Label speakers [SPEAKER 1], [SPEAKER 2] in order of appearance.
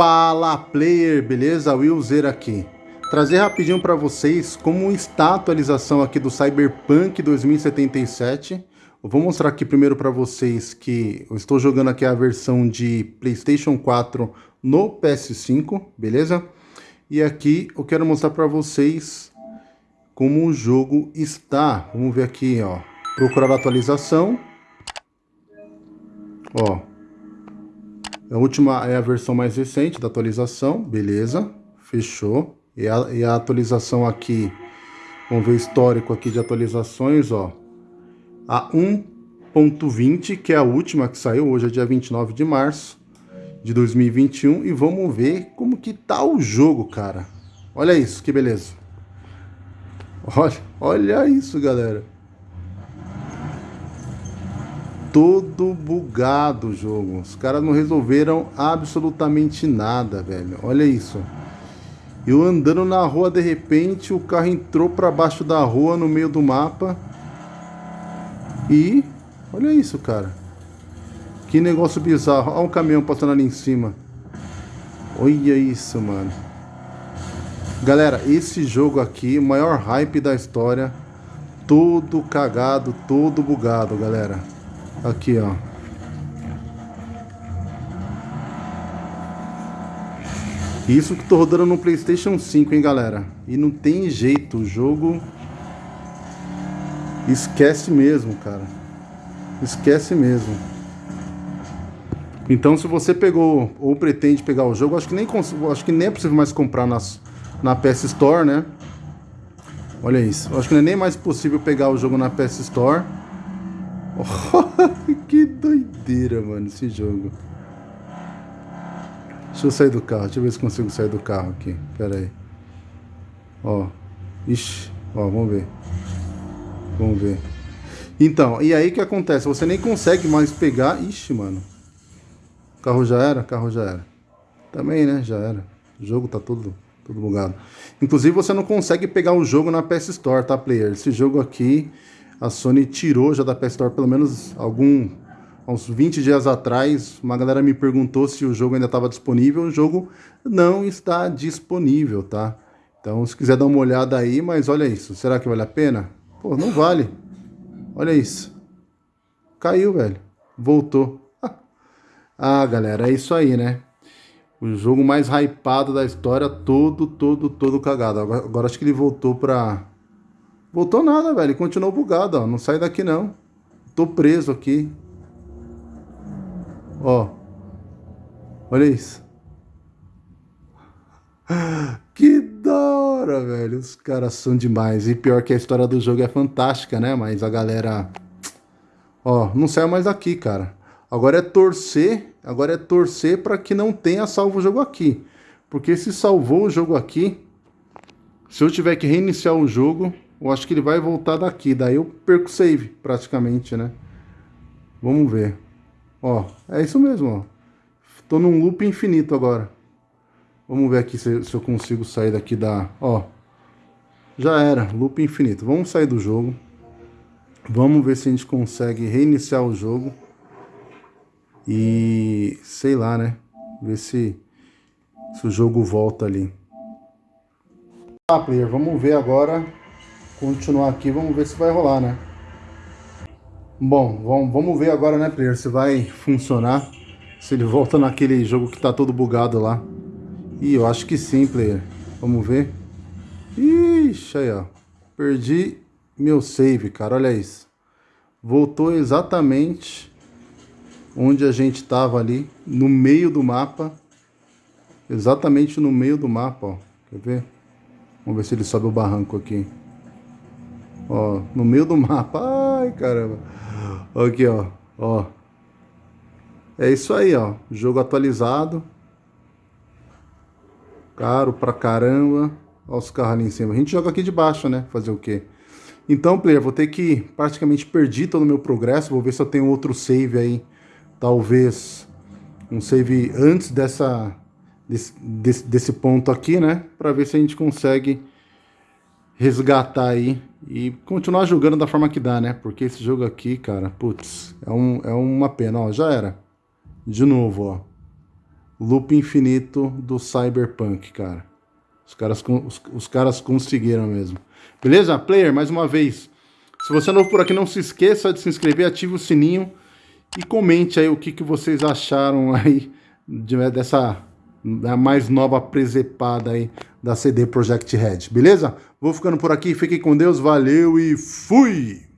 [SPEAKER 1] Fala player, beleza? Willzer aqui. Trazer rapidinho para vocês como está a atualização aqui do Cyberpunk 2077. Eu vou mostrar aqui primeiro para vocês que eu estou jogando aqui a versão de PlayStation 4 no PS5, beleza? E aqui eu quero mostrar para vocês como o jogo está. Vamos ver aqui, ó. Procurar a atualização. Ó, a última é a versão mais recente da atualização, beleza, fechou. E a, e a atualização aqui, vamos ver o histórico aqui de atualizações, ó. A 1.20, que é a última que saiu, hoje é dia 29 de março de 2021. E vamos ver como que tá o jogo, cara. Olha isso, que beleza. Olha, olha isso, galera todo bugado o jogo. Os caras não resolveram absolutamente nada, velho. Olha isso. Eu andando na rua, de repente, o carro entrou para baixo da rua, no meio do mapa. E... Olha isso, cara. Que negócio bizarro. Olha um caminhão passando ali em cima. Olha isso, mano. Galera, esse jogo aqui, o maior hype da história. Todo cagado, todo bugado, galera. Aqui, ó. Isso que tô rodando no Playstation 5, hein, galera. E não tem jeito, o jogo... Esquece mesmo, cara. Esquece mesmo. Então, se você pegou ou pretende pegar o jogo, acho que nem, acho que nem é possível mais comprar nas, na PS Store, né? Olha isso. Acho que não é nem mais possível pegar o jogo na PS Store. que doideira, mano, esse jogo. Deixa eu sair do carro. Deixa eu ver se consigo sair do carro aqui. Pera aí. Ó. Ixi. Ó, vamos ver. Vamos ver. Então, e aí que acontece? Você nem consegue mais pegar... Ixi, mano. O carro já era? O carro já era. Também, né? Já era. O jogo tá todo, todo bugado. Inclusive, você não consegue pegar o jogo na PS Store, tá, player? Esse jogo aqui a Sony tirou já da PS Store pelo menos algum uns 20 dias atrás, uma galera me perguntou se o jogo ainda estava disponível. O jogo não está disponível, tá? Então, se quiser dar uma olhada aí, mas olha isso. Será que vale a pena? Pô, não vale. Olha isso. Caiu, velho. Voltou. ah, galera, é isso aí, né? O jogo mais hypado da história, todo, todo, todo cagado. Agora, agora acho que ele voltou pra Voltou nada, velho. Continuou bugado, ó. Não sai daqui, não. Tô preso aqui. Ó. Olha isso. Que da hora, velho. Os caras são demais. E pior que a história do jogo é fantástica, né? Mas a galera... Ó, não saiu mais daqui, cara. Agora é torcer... Agora é torcer para que não tenha salvo o jogo aqui. Porque se salvou o jogo aqui... Se eu tiver que reiniciar o jogo, eu acho que ele vai voltar daqui. Daí eu perco save, praticamente, né? Vamos ver. Ó, é isso mesmo, ó. Tô num loop infinito agora. Vamos ver aqui se, se eu consigo sair daqui da... Ó, já era, loop infinito. Vamos sair do jogo. Vamos ver se a gente consegue reiniciar o jogo. E... sei lá, né? Ver se, se o jogo volta ali. Tá, player, vamos ver agora continuar aqui, vamos ver se vai rolar, né? Bom, vamos, ver agora, né, player, se vai funcionar. Se ele volta naquele jogo que tá todo bugado lá. Ih, eu acho que sim, player. Vamos ver. Ixi, aí, ó. Perdi meu save, cara, olha isso. Voltou exatamente onde a gente tava ali, no meio do mapa. Exatamente no meio do mapa, ó. Quer ver? Vamos ver se ele sobe o barranco aqui. Ó, no meio do mapa. Ai, caramba. Aqui, ó. Ó. É isso aí, ó. Jogo atualizado. Caro pra caramba. Os carros ali em cima. A gente joga aqui de baixo, né? Fazer o quê? Então, player, vou ter que... Praticamente perdi todo o meu progresso. Vou ver se eu tenho outro save aí. Talvez um save antes dessa... Desse, desse, desse ponto aqui, né? Pra ver se a gente consegue resgatar aí e continuar jogando da forma que dá, né? Porque esse jogo aqui, cara, putz, é, um, é uma pena, ó, já era. De novo, ó. loop infinito do Cyberpunk, cara. Os caras, os, os caras conseguiram mesmo. Beleza? Player, mais uma vez. Se você é novo por aqui, não se esqueça de se inscrever, ative o sininho e comente aí o que, que vocês acharam aí de, dessa da mais nova presepada aí da CD Projekt Red, beleza? Vou ficando por aqui, fiquem com Deus, valeu e fui!